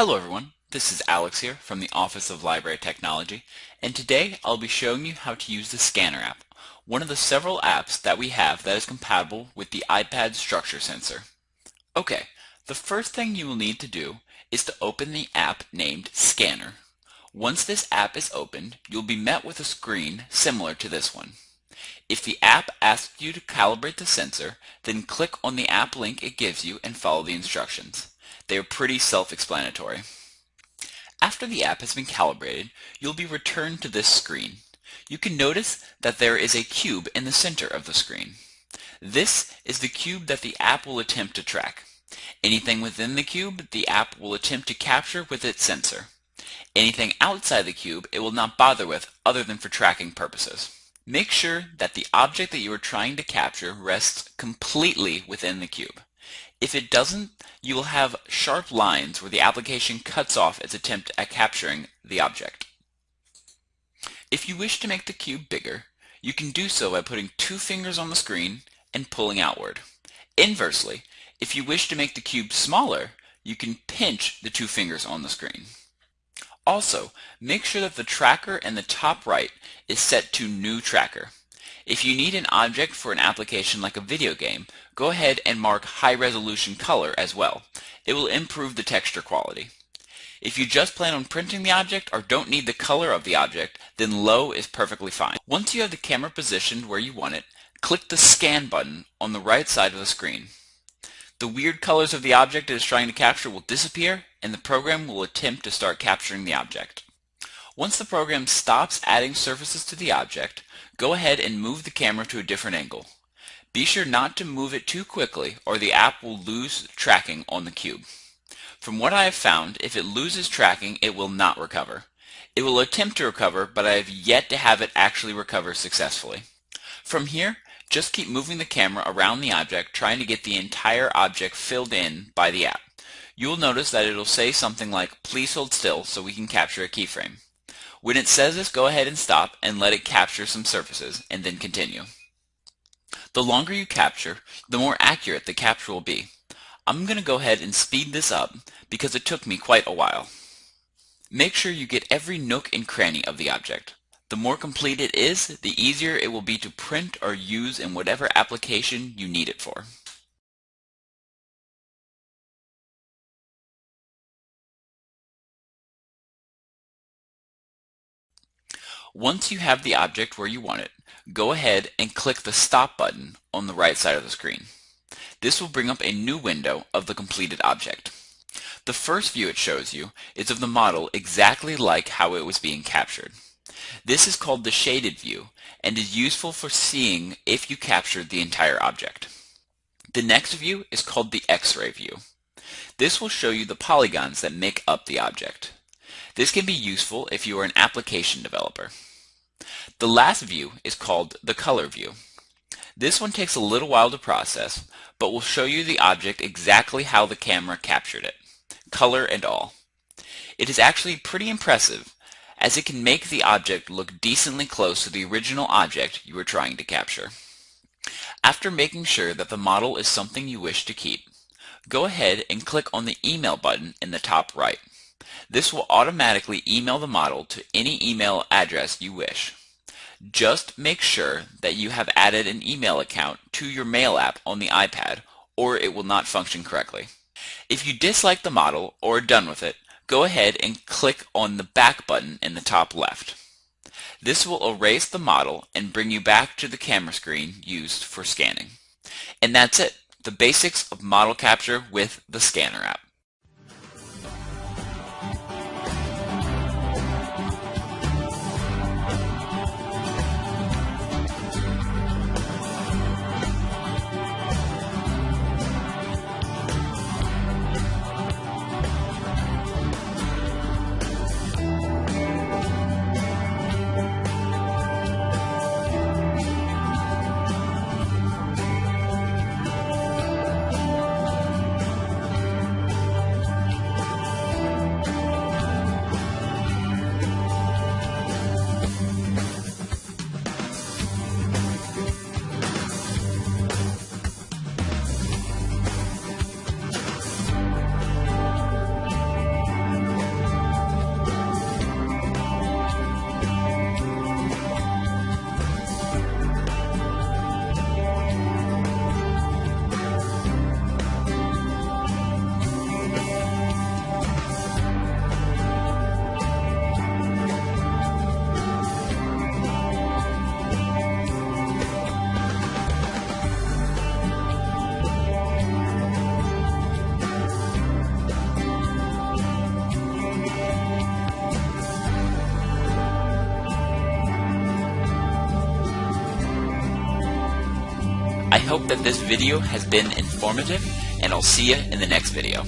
Hello everyone, this is Alex here from the Office of Library Technology and today I'll be showing you how to use the Scanner app, one of the several apps that we have that is compatible with the iPad structure sensor. Okay, the first thing you will need to do is to open the app named Scanner. Once this app is opened, you'll be met with a screen similar to this one. If the app asks you to calibrate the sensor, then click on the app link it gives you and follow the instructions. They are pretty self-explanatory. After the app has been calibrated, you'll be returned to this screen. You can notice that there is a cube in the center of the screen. This is the cube that the app will attempt to track. Anything within the cube, the app will attempt to capture with its sensor. Anything outside the cube, it will not bother with other than for tracking purposes. Make sure that the object that you are trying to capture rests completely within the cube. If it doesn't, you will have sharp lines where the application cuts off its attempt at capturing the object. If you wish to make the cube bigger, you can do so by putting two fingers on the screen and pulling outward. Inversely, if you wish to make the cube smaller, you can pinch the two fingers on the screen. Also, make sure that the tracker in the top right is set to New Tracker. If you need an object for an application like a video game, go ahead and mark High Resolution Color as well. It will improve the texture quality. If you just plan on printing the object or don't need the color of the object, then low is perfectly fine. Once you have the camera positioned where you want it, click the Scan button on the right side of the screen. The weird colors of the object it is trying to capture will disappear and the program will attempt to start capturing the object. Once the program stops adding surfaces to the object, go ahead and move the camera to a different angle. Be sure not to move it too quickly or the app will lose tracking on the cube. From what I have found, if it loses tracking, it will not recover. It will attempt to recover, but I have yet to have it actually recover successfully. From here, just keep moving the camera around the object, trying to get the entire object filled in by the app. You will notice that it'll say something like, please hold still so we can capture a keyframe. When it says this, go ahead and stop and let it capture some surfaces and then continue. The longer you capture, the more accurate the capture will be. I'm going to go ahead and speed this up because it took me quite a while. Make sure you get every nook and cranny of the object. The more complete it is, the easier it will be to print or use in whatever application you need it for. Once you have the object where you want it, go ahead and click the Stop button on the right side of the screen. This will bring up a new window of the completed object. The first view it shows you is of the model exactly like how it was being captured. This is called the shaded view and is useful for seeing if you captured the entire object. The next view is called the X-ray view. This will show you the polygons that make up the object. This can be useful if you are an application developer. The last view is called the color view. This one takes a little while to process, but will show you the object exactly how the camera captured it, color and all. It is actually pretty impressive, as it can make the object look decently close to the original object you were trying to capture. After making sure that the model is something you wish to keep, go ahead and click on the email button in the top right. This will automatically email the model to any email address you wish. Just make sure that you have added an email account to your mail app on the iPad or it will not function correctly. If you dislike the model or are done with it, go ahead and click on the back button in the top left. This will erase the model and bring you back to the camera screen used for scanning. And that's it, the basics of model capture with the Scanner app. I hope that this video has been informative, and I'll see you in the next video.